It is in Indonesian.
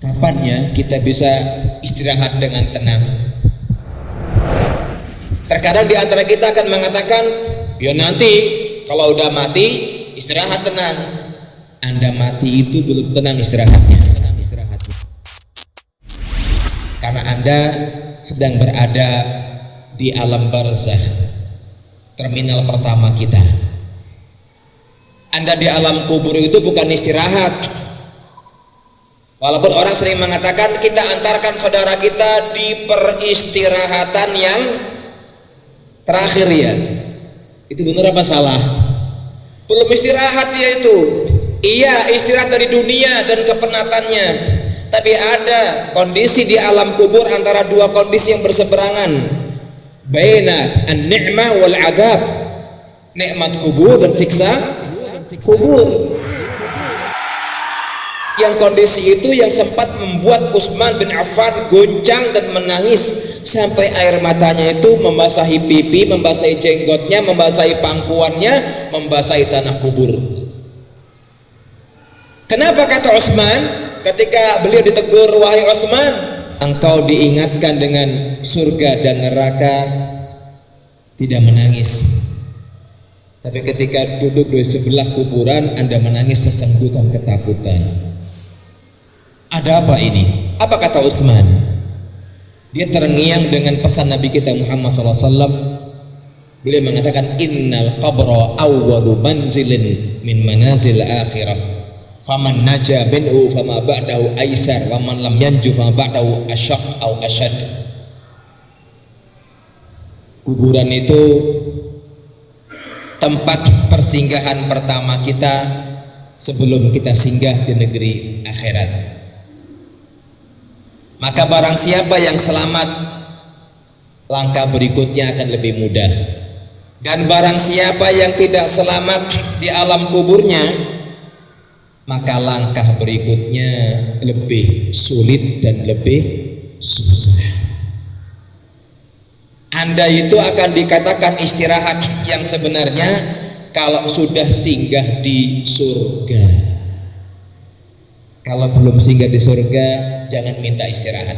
kapannya kita bisa istirahat dengan tenang. Terkadang di antara kita akan mengatakan ya nanti kalau udah mati istirahat tenang. Anda mati itu belum tenang istirahatnya. Karena anda sedang berada di alam barzah terminal pertama kita. Anda di alam kubur itu bukan istirahat walaupun orang sering mengatakan kita antarkan saudara kita di peristirahatan yang terakhir ya. Itu benar apa salah? Belum istirahat dia itu. Iya istirahat dari dunia dan kepenatannya. Tapi ada kondisi di alam kubur antara dua kondisi yang berseberangan. Baina an-ni'mah wal adab nikmat kubur dan siksa kubur yang kondisi itu yang sempat membuat Utsman bin Affan goncang dan menangis sampai air matanya itu membasahi pipi, membasahi jenggotnya, membasahi pangkuannya, membasahi tanah kubur. Kenapa kata Utsman ketika beliau ditegur wahai Utsman, engkau diingatkan dengan surga dan neraka tidak menangis. Tapi ketika duduk di sebelah kuburan Anda menangis sesenggukan ketakutan. Ada apa ini? Apa kata Utsman? Dia terngiang dengan pesan Nabi kita Muhammad SAW. Beliau mengatakan innal qabra awwalu manzilin min manazil akhirah. Faman naja minhu fama ba'dahu aisar wa man lam yanju fama ba'dahu asyaq au asyad. Kuburan itu tempat persinggahan pertama kita sebelum kita singgah di negeri akhirat maka barang siapa yang selamat langkah berikutnya akan lebih mudah. Dan barang siapa yang tidak selamat di alam kuburnya maka langkah berikutnya lebih sulit dan lebih susah. Anda itu akan dikatakan istirahat yang sebenarnya kalau sudah singgah di surga kalau belum singgah di surga, jangan minta istirahat.